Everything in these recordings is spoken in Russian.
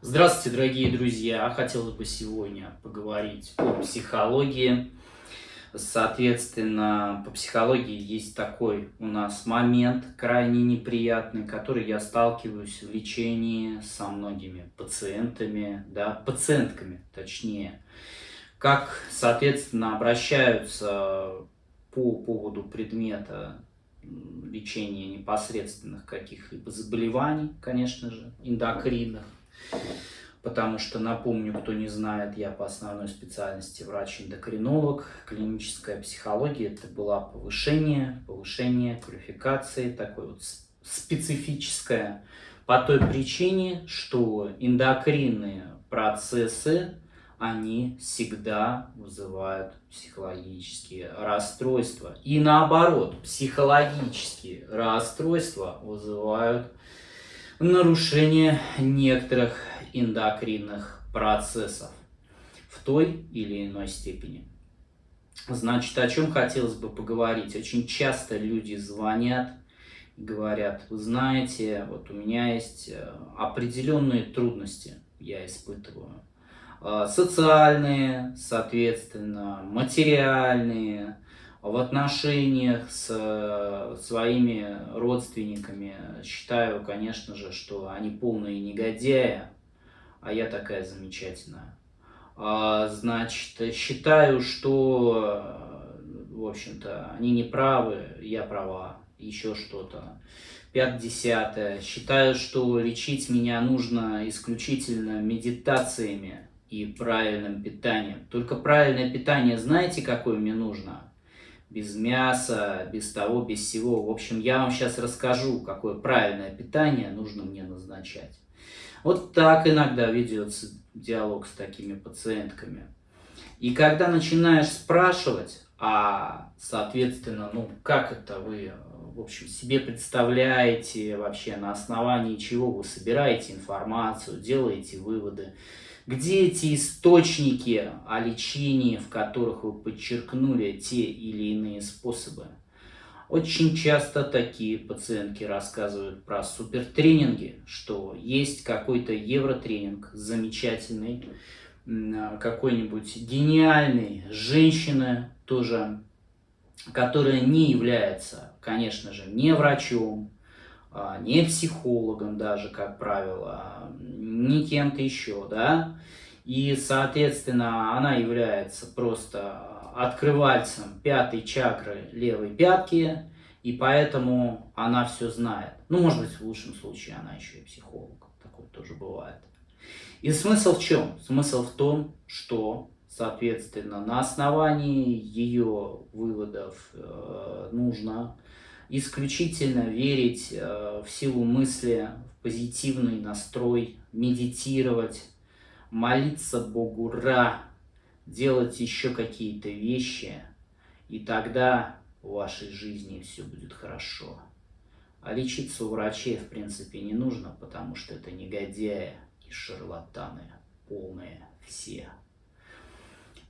Здравствуйте, дорогие друзья! Хотелось бы сегодня поговорить о психологии. Соответственно, по психологии есть такой у нас момент крайне неприятный, который я сталкиваюсь в лечении со многими пациентами, да, пациентками точнее. Как, соответственно, обращаются по поводу предмета лечения непосредственных каких-либо заболеваний, конечно же, эндокринных, потому что, напомню, кто не знает, я по основной специальности врач-эндокринолог, клиническая психология, это было повышение, повышение квалификации, такое вот специфическое, по той причине, что эндокринные процессы, они всегда вызывают психологические расстройства. И наоборот, психологические расстройства вызывают нарушение некоторых эндокринных процессов в той или иной степени. Значит, о чем хотелось бы поговорить? Очень часто люди звонят и говорят, вы знаете, вот у меня есть э, определенные трудности, я испытываю. Э, социальные, соответственно, материальные, в отношениях с э, своими родственниками считаю, конечно же, что они полные негодяи, а я такая замечательная. А, значит, считаю, что, в общем-то, они не правы, я права, еще что-то. Пять-десятое. Считаю, что лечить меня нужно исключительно медитациями и правильным питанием. Только правильное питание знаете, какое мне нужно? Без мяса, без того, без всего. В общем, я вам сейчас расскажу, какое правильное питание нужно мне назначать. Вот так иногда ведется диалог с такими пациентками. И когда начинаешь спрашивать, а, соответственно, ну, как это вы, в общем, себе представляете вообще, на основании чего вы собираете информацию, делаете выводы, где эти источники о лечении, в которых вы подчеркнули те или иные способы? Очень часто такие пациентки рассказывают про супертренинги, что есть какой-то евротренинг замечательный, какой-нибудь гениальный женщина тоже, которая не является, конечно же, не врачом, не психологом даже, как правило, не кем-то еще, да, и, соответственно, она является просто открывальцем пятой чакры левой пятки, и поэтому она все знает. Ну, может быть, в лучшем случае она еще и психолог, такое тоже бывает. И смысл в чем? Смысл в том, что, соответственно, на основании ее выводов э, нужно исключительно верить э, в силу мысли, в позитивный настрой, медитировать, молиться Богу Ра, делать еще какие-то вещи, и тогда в вашей жизни все будет хорошо. А лечиться у врачей, в принципе, не нужно, потому что это негодяи и шарлатаны, полные все.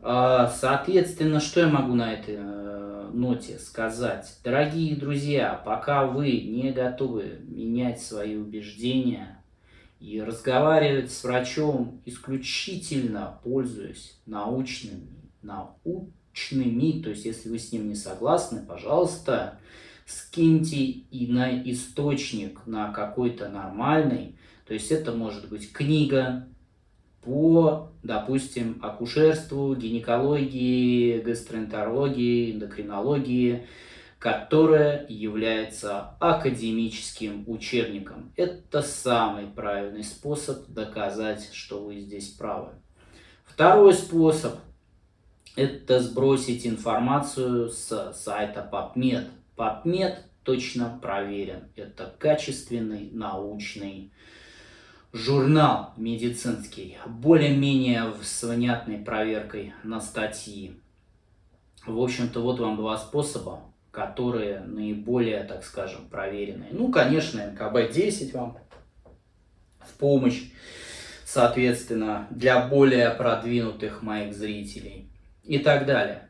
А, соответственно, что я могу на этой э, ноте сказать? Дорогие друзья, пока вы не готовы менять свои убеждения и разговаривать с врачом исключительно пользуясь научными, научными, то есть если вы с ним не согласны, пожалуйста, скиньте и на источник, на какой-то нормальный, то есть это может быть книга, по, допустим, акушерству, гинекологии, гастроэнтерологии, эндокринологии, которая является академическим учебником. Это самый правильный способ доказать, что вы здесь правы. Второй способ – это сбросить информацию с сайта PubMed. PubMed точно проверен. Это качественный научный журнал медицинский, более-менее с внятной проверкой на статьи. В общем-то, вот вам два способа, которые наиболее, так скажем, проверенные. Ну, конечно, МКБ-10 вам в помощь, соответственно, для более продвинутых моих зрителей и так далее.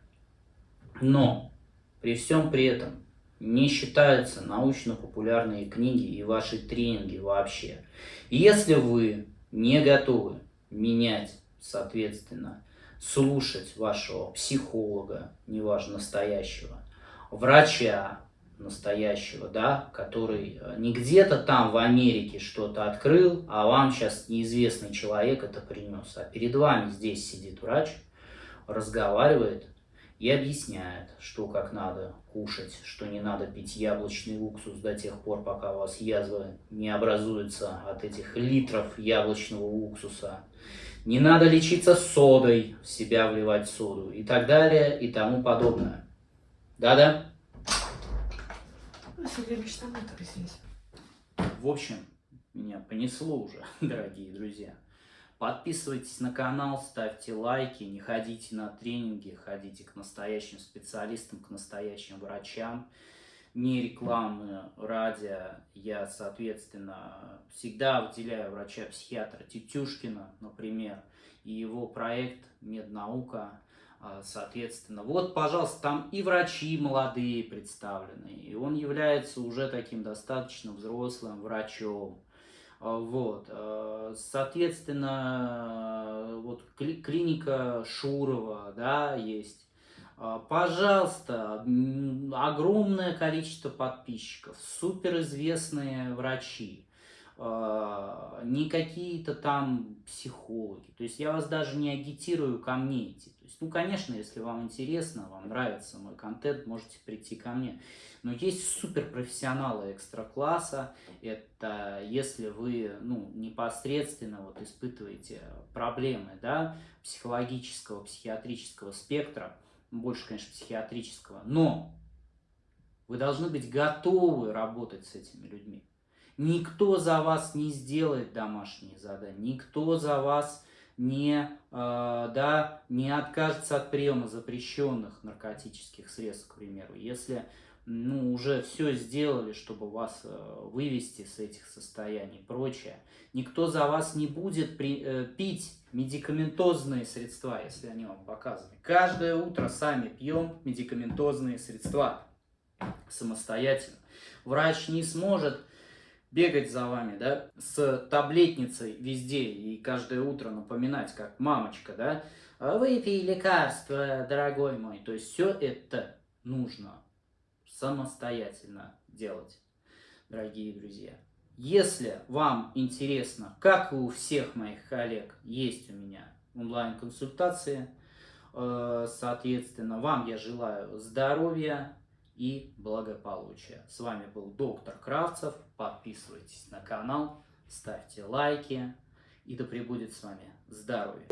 Но при всем при этом не считаются научно-популярные книги и ваши тренинги вообще. Если вы не готовы менять, соответственно, слушать вашего психолога, неважно, настоящего, врача настоящего, да, который э, не где-то там в Америке что-то открыл, а вам сейчас неизвестный человек это принес, а перед вами здесь сидит врач, разговаривает и объясняет, что как надо кушать, что не надо пить яблочный уксус до тех пор, пока у вас язва не образуется от этих литров яблочного уксуса. Не надо лечиться содой, в себя вливать соду и так далее и тому подобное. Да-да? В общем, меня понесло уже, дорогие друзья. Подписывайтесь на канал, ставьте лайки, не ходите на тренинги, ходите к настоящим специалистам, к настоящим врачам. Не рекламы ради, я, соответственно, всегда выделяю врача-психиатра Тетюшкина, например, и его проект «Меднаука», а, соответственно. Вот, пожалуйста, там и врачи молодые представлены, и он является уже таким достаточно взрослым врачом. А, вот, а, соответственно, вот клиника Шурова, да, есть. А, пожалуйста, огромное количество подписчиков, суперизвестные врачи, не какие-то там психологи. То есть я вас даже не агитирую ко мне идти. Есть, ну, конечно, если вам интересно, вам нравится мой контент, можете прийти ко мне. Но есть суперпрофессионалы экстра-класса. Это если вы ну, непосредственно вот испытываете проблемы да, психологического, психиатрического спектра, больше, конечно, психиатрического, но вы должны быть готовы работать с этими людьми. Никто за вас не сделает домашние задания, никто за вас не, э, да, не откажется от приема запрещенных наркотических средств, к примеру. Если ну, уже все сделали, чтобы вас э, вывести с этих состояний и прочее. Никто за вас не будет при, э, пить медикаментозные средства, если они вам показаны. Каждое утро сами пьем медикаментозные средства самостоятельно. Врач не сможет бегать за вами, да, с таблетницей везде и каждое утро напоминать, как мамочка, да, выпей лекарство, дорогой мой. То есть все это нужно самостоятельно делать, дорогие друзья. Если вам интересно, как и у всех моих коллег, есть у меня онлайн-консультации, э, соответственно, вам я желаю здоровья и благополучия. С вами был доктор Кравцев. Подписывайтесь на канал, ставьте лайки и да пребудет с вами здоровье.